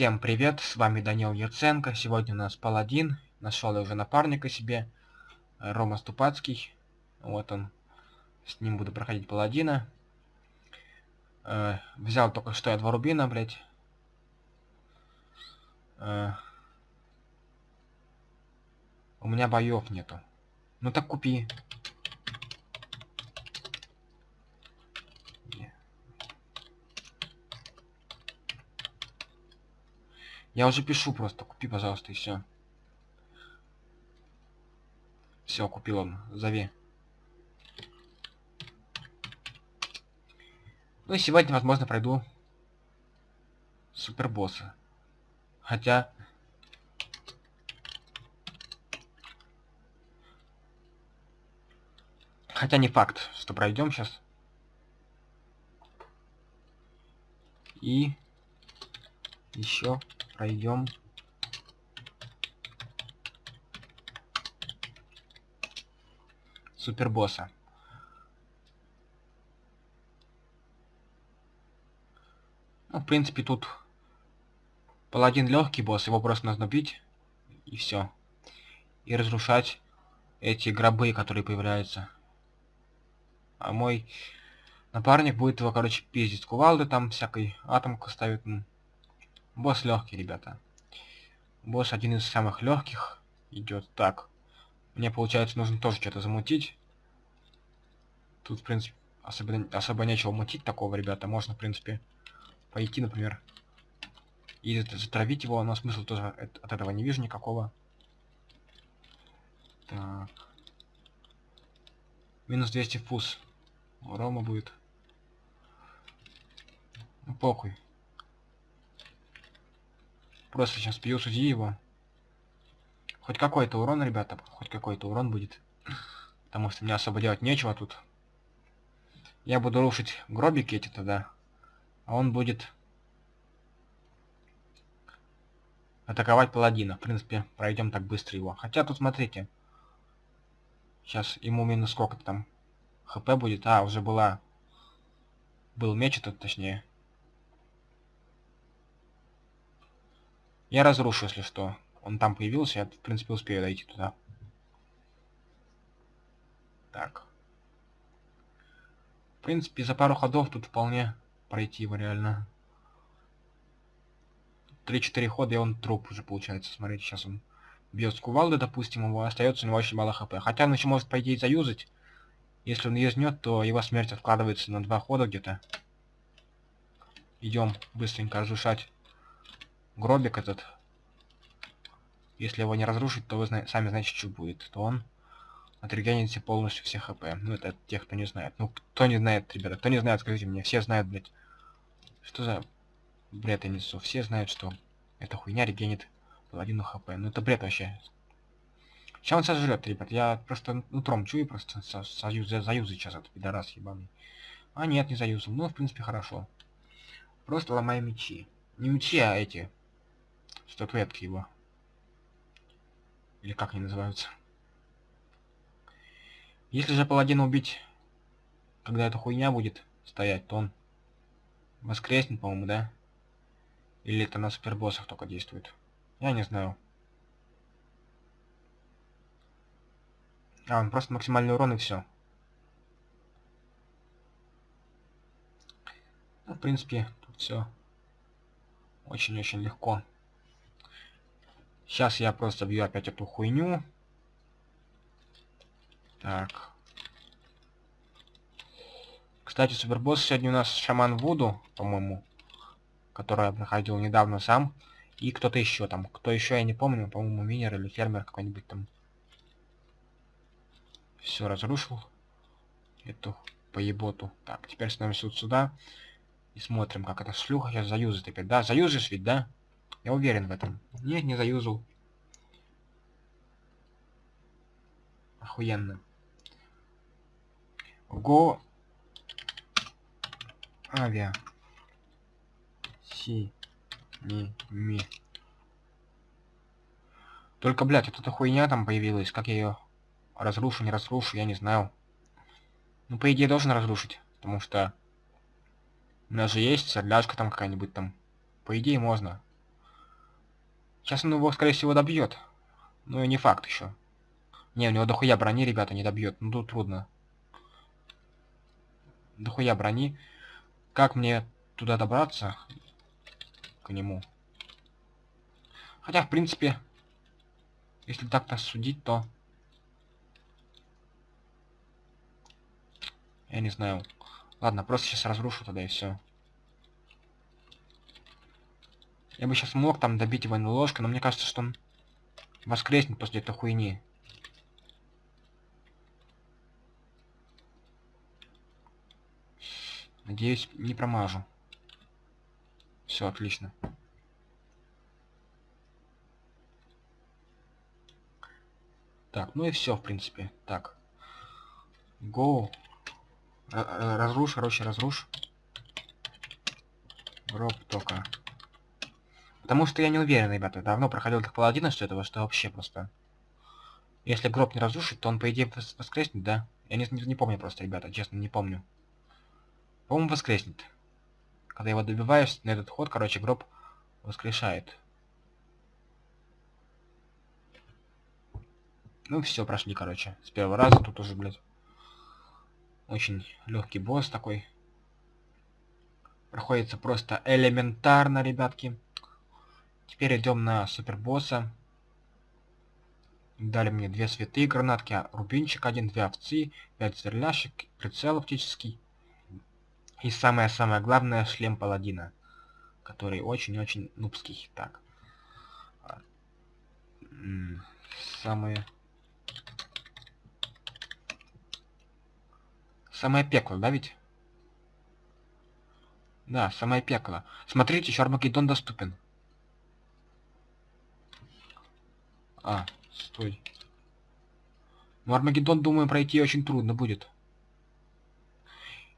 Всем привет, с вами Данил Яценко. Сегодня у нас паладин. Нашел я уже напарника себе. Рома Ступацкий. Вот он. С ним буду проходить паладина. Э, взял только что я два рубина, блять. Э, у меня боев нету. Ну так купи. Я уже пишу просто, купи, пожалуйста, и все. Все, купил он, зови. Ну и сегодня, возможно, пройду супербосса. Хотя... Хотя не факт, что пройдем сейчас. И еще пройдем супербосса. Ну, в принципе, тут паладин легкий босс, его просто нужно бить, и все. И разрушать эти гробы, которые появляются. А мой напарник будет его, короче, пиздить. Кувалды там всякой атомку ставит. Босс легкий, ребята. Босс один из самых легких идет. Так. Мне, получается, нужно тоже что-то замутить. Тут, в принципе, особо, особо нечего мутить такого, ребята. Можно, в принципе, пойти, например, и затравить его, но смысла тоже от этого не вижу никакого. Так. Минус 200 фуз. У Рома будет. Ну, похуй. Просто сейчас пью суди его. Хоть какой-то урон, ребята, хоть какой-то урон будет. Потому что мне особо делать нечего тут. Я буду рушить гробики эти тогда. А он будет атаковать паладина. В принципе, пройдем так быстро его. Хотя тут, смотрите. Сейчас ему минус сколько-то там хп будет. А, уже была... Был меч этот, точнее. Я разрушу, если что. Он там появился, я, в принципе, успею дойти туда. Так. В принципе, за пару ходов тут вполне пройти его реально. 3-4 хода, и он труп уже получается. Смотрите, сейчас он бьет с кувалды, допустим, его остается у него очень мало хп. Хотя он еще может, по идее, заюзать. Если он юзнет, то его смерть откладывается на два хода где-то. Идем быстренько разрушать гробик этот, если его не разрушить, то вы сами знаете, что будет. То он отрегенится полностью все хп. Ну, это тех, кто не знает. Ну, кто не знает, ребята, кто не знает, скажите мне. Все знают, блядь. Что за бред я несу? Все знают, что эта хуйня регенит половину хп. Ну, это бред вообще. Сейчас он сожрет, ребят. Я просто утром чую, просто со союз, заюзать сейчас этот пидорас ебаный. А нет, не заюзал. Ну, в принципе, хорошо. Просто ломаю мечи. Не мечи, а эти статуэтки его. Или как они называются. Если же паладина убить, когда эта хуйня будет стоять, то он воскреснет, по-моему, да? Или это на супербоссах только действует? Я не знаю. А, он просто максимальный урон и все. Ну, в принципе, тут все очень-очень легко. Сейчас я просто бью опять эту хуйню. Так. Кстати, супербосс сегодня у нас шаман Вуду, по-моему, который я проходил недавно сам. И кто-то еще там. Кто еще, я не помню. По-моему, минер или фермер какой-нибудь там. Все, разрушил. Эту поеботу. Так, теперь становимся вот сюда. И смотрим, как эта шлюха сейчас заюзает опять. Да, заюзишь ведь, да? Я уверен в этом. Нет, не заюзал. Охуенно. Го... Авиа. Си. Ми. Ми. Только, блядь, вот эта хуйня там появилась. Как я ее разрушу, не разрушу, я не знаю. Ну, по идее, должен разрушить. Потому что... У нас же есть сорляшка там какая-нибудь там. По идее, можно. Сейчас он его, скорее всего, добьет. Ну и не факт еще. Не, у него дохуя брони, ребята, не добьет. Ну тут трудно. Дохуя брони. Как мне туда добраться? К нему. Хотя, в принципе, если так нас судить, то... Я не знаю. Ладно, просто сейчас разрушу тогда и все. Я бы сейчас мог там добить его ложкой, но мне кажется, что он воскреснет после этой хуйни. Надеюсь, не промажу. Все, отлично. Так, ну и все, в принципе. Так. Go. Разруш, короче, разруш. Гроб только. Потому что я не уверен, ребята. Давно проходил так паладина, что этого, что вообще просто... Если гроб не разрушить, то он, по идее, воскреснет, да? Я не, не, не помню просто, ребята, честно, не помню. По-моему, воскреснет. Когда его добиваешь на этот ход, короче, гроб воскрешает. Ну все, прошли, короче. С первого раза тут уже, блядь. Очень легкий босс такой. Проходится просто элементарно, ребятки. Теперь идем на супербосса. Дали мне две святые гранатки, рубинчик один, две овцы, пять сверляшек, прицел оптический. И самое-самое главное, шлем паладина, который очень-очень нубский. Так. А, самое... Самое пекло, да ведь? Да, самое пекло. Смотрите, еще Армагеддон доступен. А, стой. Ну, Армагеддон, думаю, пройти очень трудно будет.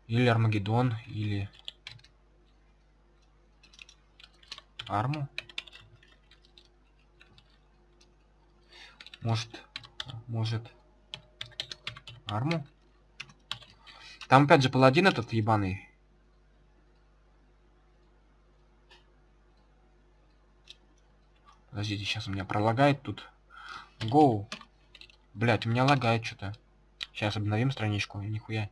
Или Армагеддон, или... Арму? Может... Может... Арму? Там опять же паладин этот ебаный. Подождите, сейчас у меня пролагает тут. Гоу. Блять, у меня лагает что-то. Сейчас обновим страничку. Нихуя.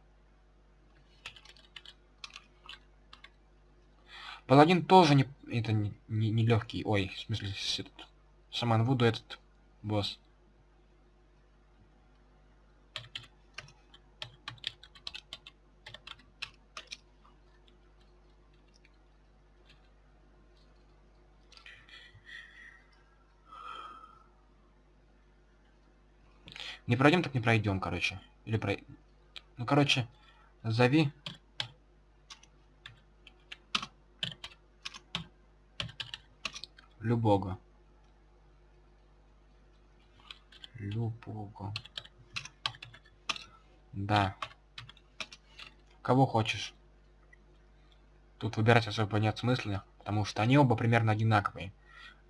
Паладин тоже не... Это не, не, не легкий. Ой, в смысле, этот... Шаман Вуду этот босс. Не пройдем, так не пройдем, короче. Или про... Ну, короче, зови. Любого. Любого. Да. Кого хочешь. Тут выбирать особо нет смысла, потому что они оба примерно одинаковые.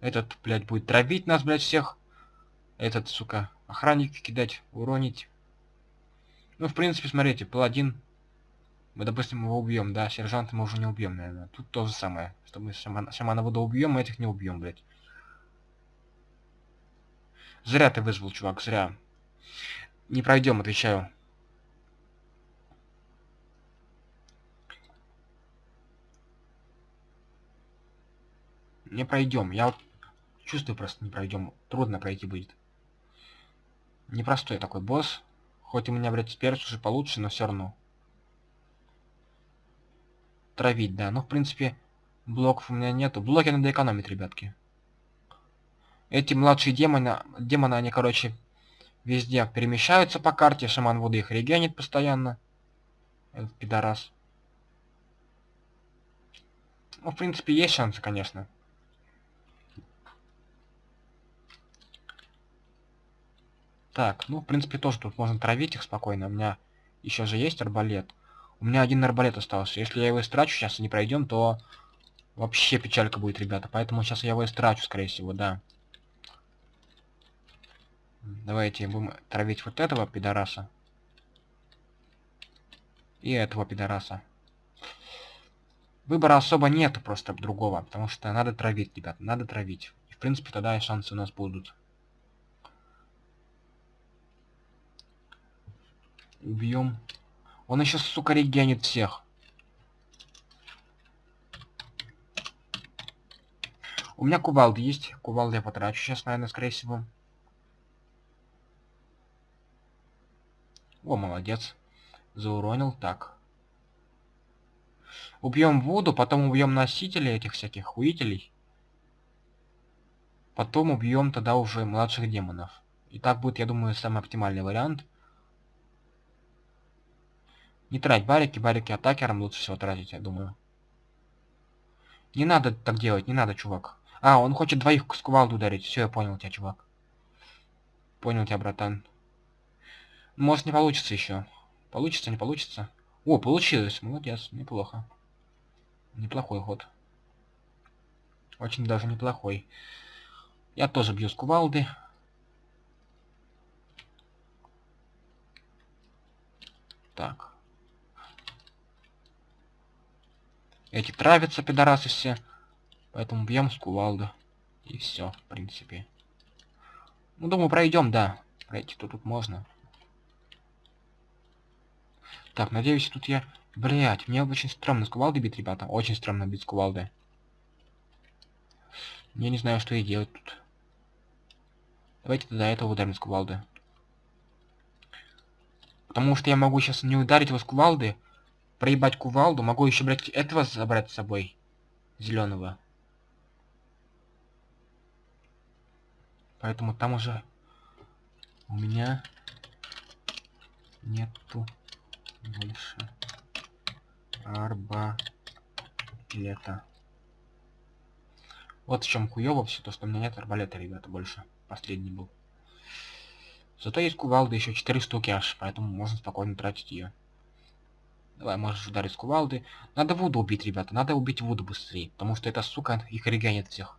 Этот, блядь, будет травить нас, блядь, всех. Этот, сука, Охранник кидать, уронить. Ну, в принципе, смотрите, паладин. Мы, допустим, его убьем, да, сержанта мы уже не убьем, наверное. Тут то же самое. Что мы шамана, шамана воду убьем, мы этих не убьем, блядь. Зря ты вызвал, чувак, зря. Не пройдем, отвечаю. Не пройдем. Я вот чувствую просто не пройдем. Трудно пройти будет. Непростой такой босс. Хоть у меня, блядь, перс уже получше, но все равно. Травить, да. Ну, в принципе, блоков у меня нету. Блоки надо экономить, ребятки. Эти младшие демоны, демоны, они, короче, везде перемещаются по карте. Шаман воды их регенит постоянно. Этот пидорас. Ну, в принципе, есть шансы, конечно. Так, ну, в принципе, тоже тут можно травить их спокойно. У меня еще же есть арбалет. У меня один арбалет остался. Если я его истрачу, сейчас и не пройдем, то вообще печалька будет, ребята. Поэтому сейчас я его истрачу, скорее всего, да. Давайте будем травить вот этого пидораса. И этого пидораса. Выбора особо нет просто другого, потому что надо травить, ребят, надо травить. принципе, тогда и шансы у нас будут. Убьем. Он еще, сука, регенит всех. У меня кувалды есть. Кувалды я потрачу сейчас, наверное, скорее всего. О, молодец. Зауронил. Так. Убьем Вуду, потом убьем носителей этих всяких хуителей. Потом убьем тогда уже младших демонов. И так будет, я думаю, самый оптимальный вариант. Не трать барики, барики атакерам лучше всего тратить, я думаю. Не надо так делать, не надо, чувак. А, он хочет двоих с кувалду ударить. Все, я понял тебя, чувак. Понял тебя, братан. Может, не получится еще. Получится, не получится. О, получилось. Молодец, неплохо. Неплохой ход. Очень даже неплохой. Я тоже бью с кувалды. Так. Эти травятся, пидорасы все. Поэтому бьем с кувалды. И все, в принципе. Ну, думаю, пройдем, да. Пройти-то тут можно. Так, надеюсь, тут я... Блять, мне очень стрёмно с кувалды бить, ребята. Очень стрёмно бить с кувалды. Я не знаю, что и делать тут. Давайте тогда этого ударим с кувалды. Потому что я могу сейчас не ударить его с кувалды, проебать кувалду, могу еще, блядь, этого забрать с собой. Зеленого. Поэтому там уже у меня нету больше арбалета. Вот в чем хуёво все, то что у меня нет арбалета, ребята, больше. Последний был. Зато есть кувалда еще 4 штуки аж, поэтому можно спокойно тратить ее. Давай, можешь ударить с кувалды. Надо Вуду убить, ребята, надо убить Вуду быстрее, потому что эта сука их регенит всех.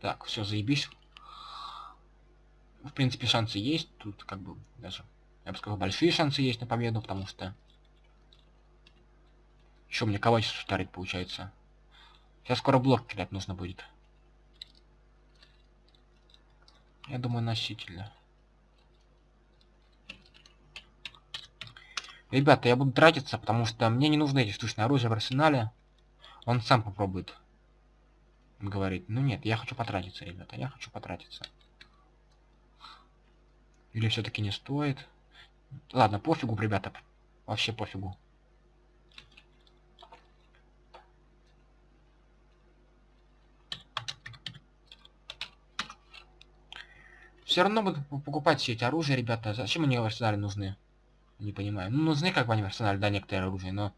Так, все, заебись. В принципе, шансы есть. Тут как бы даже, я бы сказал, большие шансы есть на победу, потому что... Еще мне кого сейчас ударить получается. Сейчас скоро блок кидать нужно будет. Я думаю, носительно. Ребята, я буду тратиться, потому что мне не нужны эти штучные оружия в арсенале. Он сам попробует. Говорит, ну нет, я хочу потратиться, ребята, я хочу потратиться. Или все-таки не стоит? Ладно, пофигу, ребята. Вообще пофигу. Все равно буду покупать все эти оружия, ребята. Зачем они в арсенале нужны? Не понимаю. Ну, нужны как бы они в арсенале, да, некоторые оружия, но...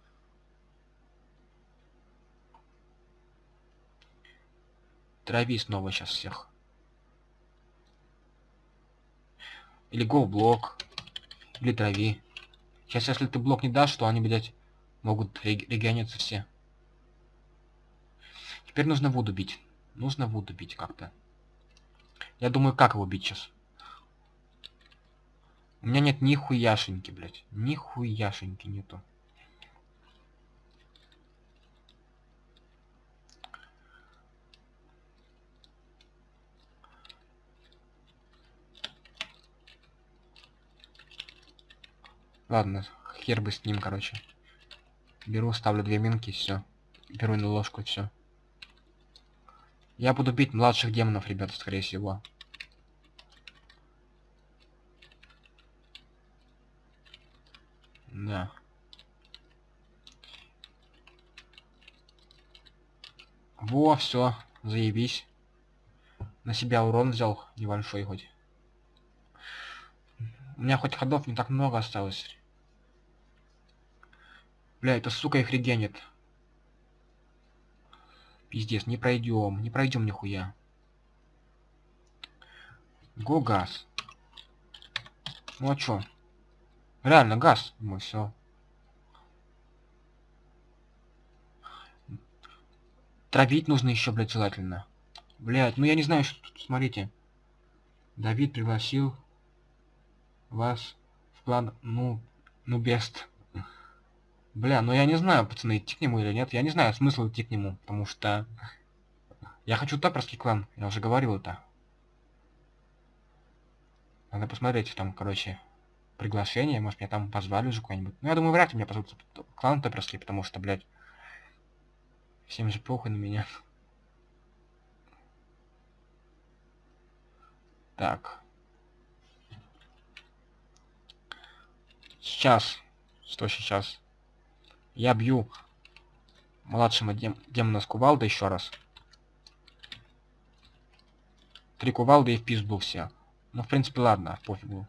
Трави снова сейчас всех. Или го блок. Или трави. Сейчас, если ты блок не дашь, то они, блядь, могут региониться все. Теперь нужно воду бить. Нужно воду бить как-то. Я думаю, как его бить сейчас? У меня нет ни хуяшеньки, блядь. Ни хуяшеньки нету. Ладно, хер бы с ним, короче. Беру, ставлю две минки, все. Беру на ложку, все. Я буду бить младших демонов, ребята, скорее всего. Да. Во, все, заебись. На себя урон взял, небольшой хоть. У меня хоть ходов не так много осталось. Бля, это сука их регенит. Пиздец, не пройдем, не пройдем нихуя. Го газ. Ну а чё? Реально газ. Мы все. Травить нужно еще, блядь, желательно. Блядь, ну я не знаю, что тут, смотрите. Давид пригласил вас в план, ну, ну, бест. Бля, ну я не знаю, пацаны, идти к нему или нет. Я не знаю смысл идти к нему, потому что... Я хочу топерский клан, я уже говорил это. Надо посмотреть там, короче, приглашение, может меня там позвали уже куда-нибудь. Ну, я думаю, вряд ли меня позовут клан топерский, потому что, блядь, всем же похуй на меня. Так. Сейчас. Что сейчас? Я бью младшего дем демона с кувалды еще раз. Три кувалды и в пизду все. Ну, в принципе, ладно, пофигу.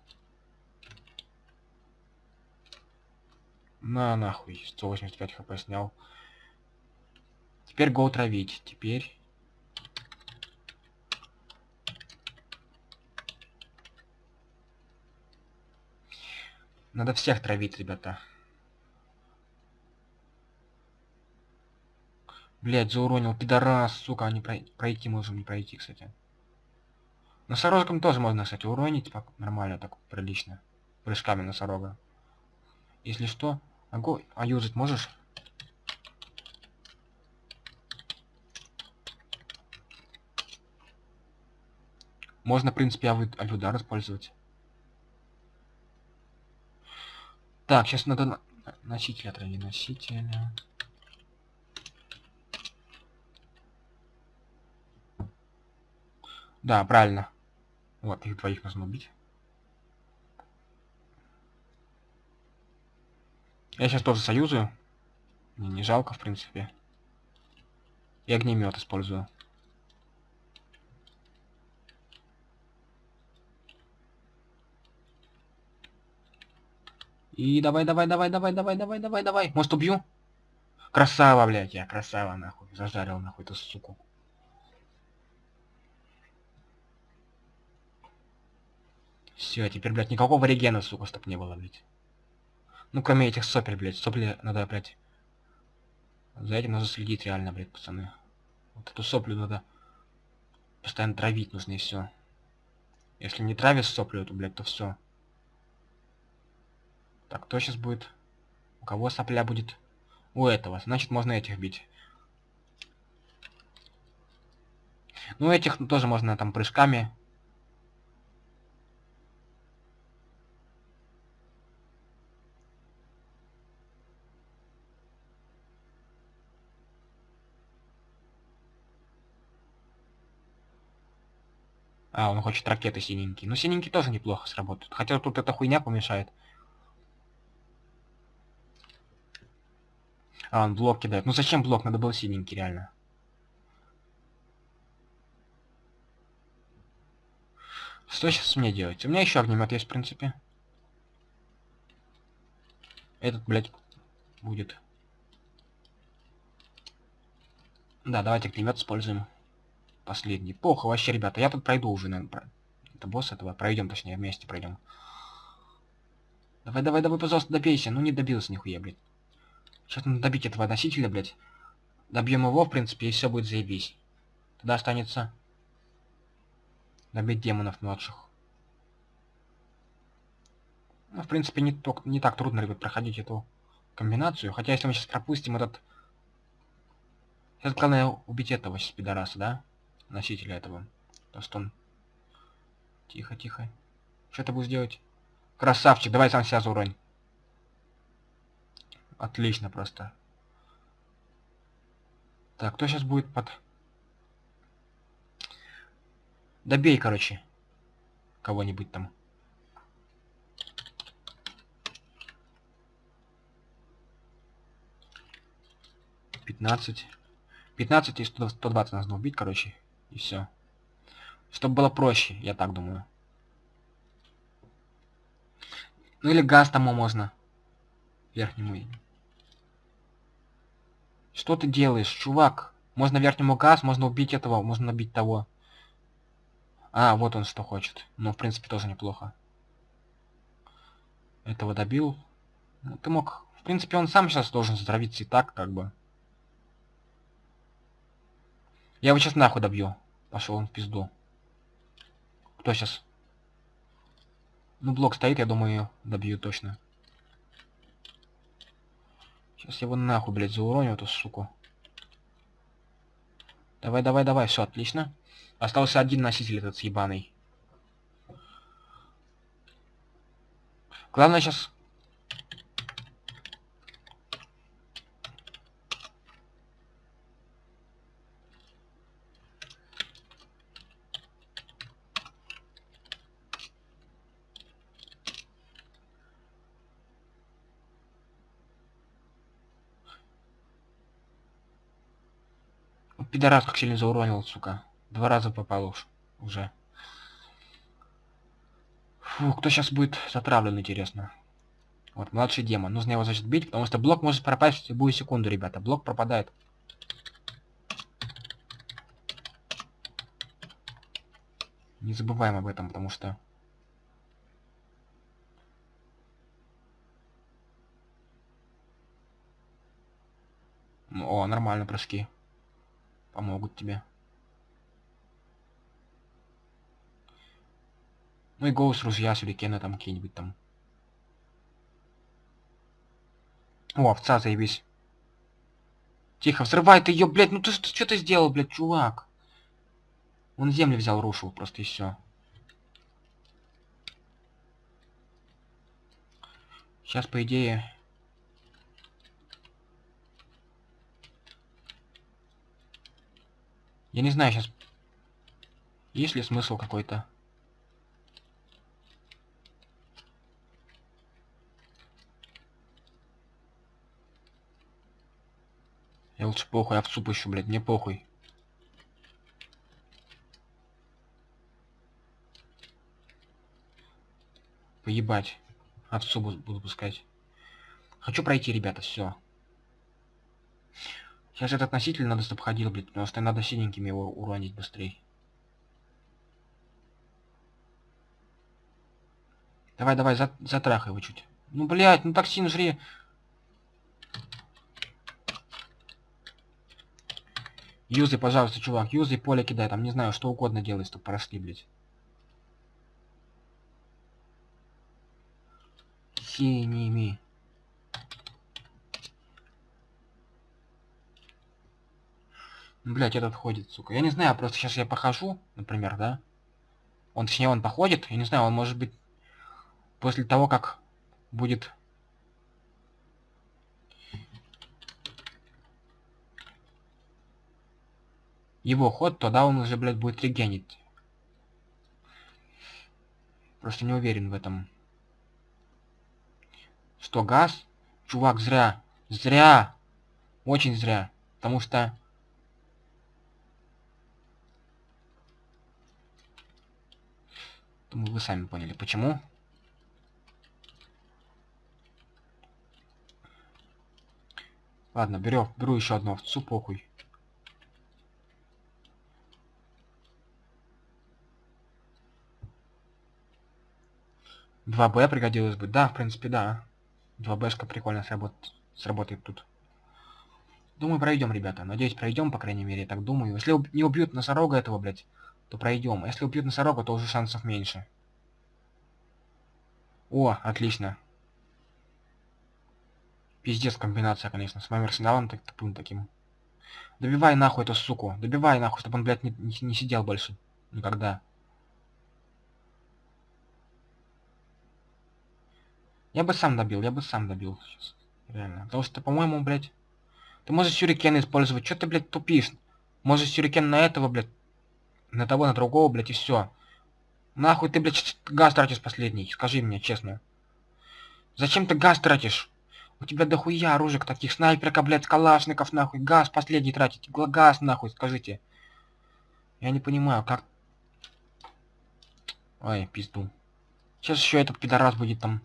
На нахуй, 185 хп снял. Теперь го травить. Теперь... Надо всех травить, ребята. Блять, зауронил, пидорас, сука, не пройти можем, не пройти, кстати. Носорожком тоже можно, кстати, уронить нормально, так прилично. Прыжками носорога. Если что, огонь, а юзать можешь? Можно, в принципе, авиудар использовать. Так, сейчас надо носителя отравить. Носителя. Да, правильно. Вот, их двоих нужно убить. Я сейчас тоже союзую. Мне не жалко, в принципе. И огнемет использую. И давай, давай, давай, давай, давай, давай, давай, давай. Может убью? Красава, блядь, я красава, нахуй. Зажарил, нахуй, эту суку. Все, теперь, блядь, никакого регена, сука, чтоб не было, блядь. Ну, кроме этих сопель, блядь. Сопли надо, блядь. За этим нужно следить реально, блядь, пацаны. Вот эту соплю надо постоянно травить нужно и все. Если не травишь соплю эту, блядь, то все. Так, кто сейчас будет? У кого сопля будет? У этого. Значит, можно этих бить. Ну, этих тоже можно там прыжками А, он хочет ракеты синенькие. Ну, синенькие тоже неплохо сработают. Хотя тут эта хуйня помешает. А, он блок кидает. Ну зачем блок? Надо было синенький, реально. Что сейчас мне делать? У меня еще огнемет есть, в принципе. Этот, блядь, будет. Да, давайте огнемет используем. Последний. Плохо вообще, ребята. Я тут пройду уже, наверное. Это босс этого. Пройдем, точнее, вместе пройдем. Давай, давай, давай, пожалуйста, добейся. Ну не добился нихуя, блядь. Сейчас надо добить этого носителя, блядь. Добьем его, в принципе, и все будет заебись. Тогда останется добить демонов младших. Ну, в принципе, не, только, не так трудно, ребят, проходить эту комбинацию. Хотя, если мы сейчас пропустим этот... Сейчас главное убить этого сейчас пидораса, да? Носителя этого. То, что он... Тихо, тихо. Что ты будешь делать? Красавчик, давай сам себя зауронь. Отлично просто. Так, кто сейчас будет под... Добей, короче. Кого-нибудь там. Пятнадцать. Пятнадцать и сто двадцать нужно убить, короче. И все. Чтобы было проще, я так думаю. Ну или газ тому можно. Верхнему. Что ты делаешь, чувак? Можно верхнему газ, можно убить этого, можно набить того. А, вот он что хочет. Ну, в принципе, тоже неплохо. Этого добил. Ну, ты мог... В принципе, он сам сейчас должен затравиться и так, как бы. Я его сейчас нахуй добью. Пошел он в пизду. Кто сейчас? Ну, блок стоит, я думаю, добью точно. Сейчас его нахуй, блядь, зауроню эту суку. Давай, давай, давай, все, отлично. Остался один носитель этот съебаный. Главное сейчас... Пидорас как сильно зауронил, сука. Два раза попал уж. Уже. Фу, кто сейчас будет затравлен, интересно. Вот, младший демон. Нужно его, значит, бить, потому что блок может пропасть в любую секунду, ребята. Блок пропадает. Не забываем об этом, потому что... О, нормально прыжки. Помогут тебе. Ну и голос ружья, сюрикена там какие-нибудь там. О, овца, заебись. Тихо, взрывай ты ее, блядь, ну ты что ты сделал, блядь, чувак? Он землю взял, рушил просто и все. Сейчас, по идее... Я не знаю сейчас, есть ли смысл какой-то. Я лучше похуй, овцу пущу, блядь, мне похуй. Поебать. Овцу буду пускать. Хочу пройти, ребята, все. Сейчас этот носитель надо, чтобы ходил, блядь, потому что надо синенькими его уронить быстрее. Давай, давай, за, затрахай его чуть. Ну, блядь, ну токсин жри. Юзай, пожалуйста, чувак, юзай, поле кидай, там, не знаю, что угодно делай, чтобы прошли, блядь. Синими. Блять, этот ходит, сука. Я не знаю, просто сейчас я похожу, например, да? Он, точнее, он походит, я не знаю, он может быть после того, как будет его ход, тогда он уже, блядь, будет регенить. Просто не уверен в этом. Что, газ? Чувак, зря. Зря. Очень зря. Потому что... Думаю, вы сами поняли, почему. Ладно, беру, беру еще одну овцу, похуй. 2Б пригодилось бы. Да, в принципе, да. 2Бшка прикольно сработает, сработает тут. Думаю, пройдем, ребята. Надеюсь, пройдем, по крайней мере, я так думаю. Если не убьют носорога этого, блядь, то пройдем. А если убьют носорога, то уже шансов меньше. О, отлично. Пиздец комбинация, конечно, с моим арсеналом так, тупым таким. Добивай нахуй эту суку. Добивай нахуй, чтобы он, блядь, не, не, не сидел больше. Никогда. Я бы сам добил, я бы сам добил сейчас. Реально. Потому что, по-моему, блядь... Ты можешь сюрикен использовать. Что ты, блядь, тупишь? Можешь сюрикен на этого, блядь. На того, на другого, блядь, и все. Нахуй ты, блядь, газ тратишь последний. Скажи мне, честно. Зачем ты газ тратишь? У тебя дохуя оружек таких. Снайперка, блядь, калашников, нахуй. Газ последний тратить. Газ, нахуй, скажите. Я не понимаю, как... Ой, пизду. Сейчас еще этот пидорас будет там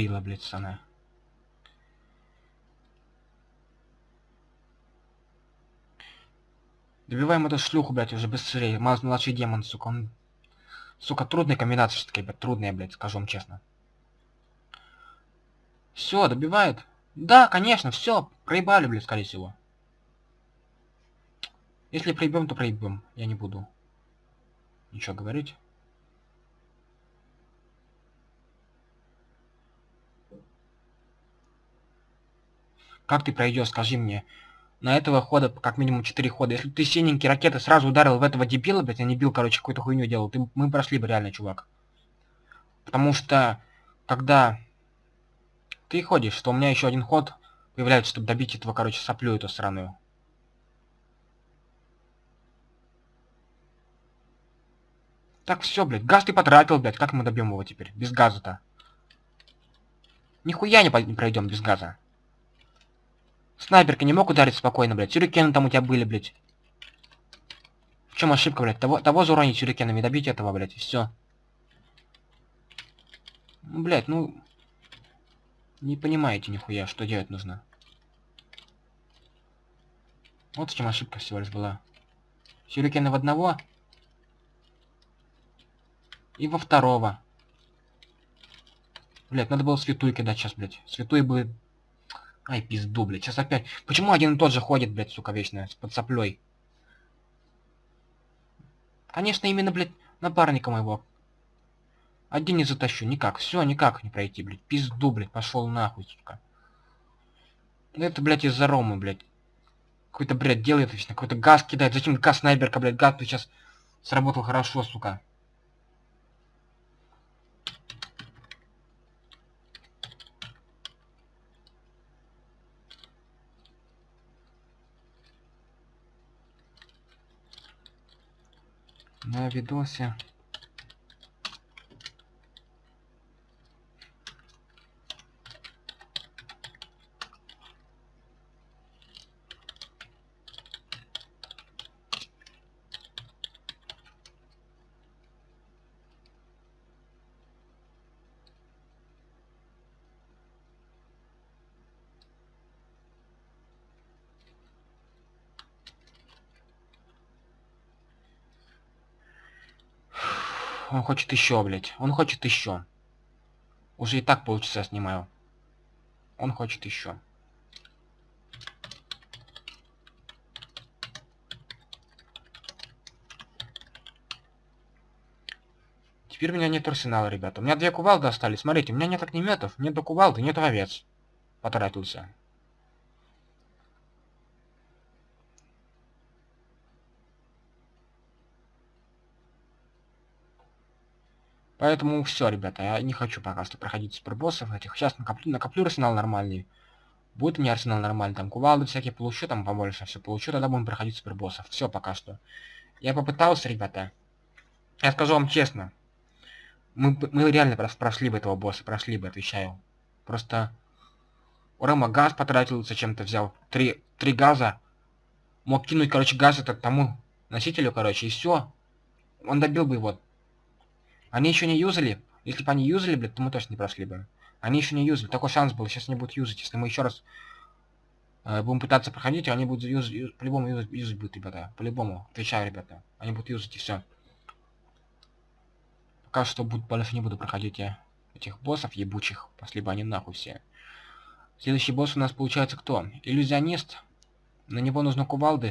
педрила, блядь, она. Добиваем эту шлюху, блядь, уже быстрее. Младший демон, сука, он Сука, трудная комбинация все-таки, блядь, трудная, блядь, скажу вам честно. Все, добивает. Да, конечно, все, проебали, блядь, скорее всего. Если проебем, то проебем. Я не буду ничего говорить. Как ты пройдешь, скажи мне? На этого хода как минимум 4 хода. Если ты синенький ракеты сразу ударил в этого дебила, блядь, а не бил, короче, какую-то хуйню делал, ты, мы прошли бы реально, чувак. Потому что, когда ты ходишь, что у меня еще один ход появляется, чтобы добить этого, короче, соплю эту сраную. Так, все, блядь, газ ты потратил, блядь, как мы добьем его теперь? Без газа-то. Нихуя не, не пройдем без газа. Снайперка не мог ударить спокойно, блядь. Сюрикены там у тебя были, блядь. В чем ошибка, блядь? Того, того зауронить сюрикенами, добить этого, блядь, и все. Ну, блядь, ну... Не понимаете нихуя, что делать нужно. Вот в чем ошибка всего лишь была. Сюрикены в одного. И во второго. Блять, надо было святую кидать сейчас, блядь. Святой бы Ай, пизду, блядь. Сейчас опять... Почему один и тот же ходит, блядь, сука, вечно, с под соплей? Конечно, именно, блядь, напарника моего. Один не затащу, никак. Все, никак не пройти, блядь. Пизду, блядь, пошел нахуй, сука. Это, блядь, из-за Ромы, блядь. Какой-то, блядь, делает вечно, какой-то газ кидает. Зачем газ снайперка, блядь, газ сейчас сработал хорошо, сука. На видосе Он хочет еще, блядь. Он хочет еще. Уже и так полчаса снимаю. Он хочет еще. Теперь у меня нет арсенала, ребята. У меня две кувалды остались. Смотрите, у меня нет огнеметов, нет кувалды, нет овец. Потратился. Поэтому все, ребята, я не хочу пока что проходить супербоссов этих. Сейчас накоплю, накоплю арсенал нормальный. Будет у меня арсенал нормальный, там кувалды всякие получу, там побольше все получу, тогда будем проходить супербоссов. Все пока что. Я попытался, ребята. Я скажу вам честно. Мы, мы реально прошли бы этого босса, прошли бы, отвечаю. Просто Рома газ потратил, зачем-то взял. Три, три газа. Мог кинуть, короче, газ этот тому носителю, короче, и все. Он добил бы его. Они еще не юзали. Если бы они юзали, блядь, то мы точно не прошли бы. Они еще не юзали. Такой шанс был. Сейчас они будут юзать. Если мы еще раз э, будем пытаться проходить, они будут юзать, юз, по-любому юзать, юзать будут, ребята. По-любому. Отвечаю, ребята. Они будут юзать и все. Пока что буд, больше не буду проходить я этих боссов ебучих. Пошли бы они нахуй все. Следующий босс у нас получается кто? Иллюзионист. На него нужно кувалды.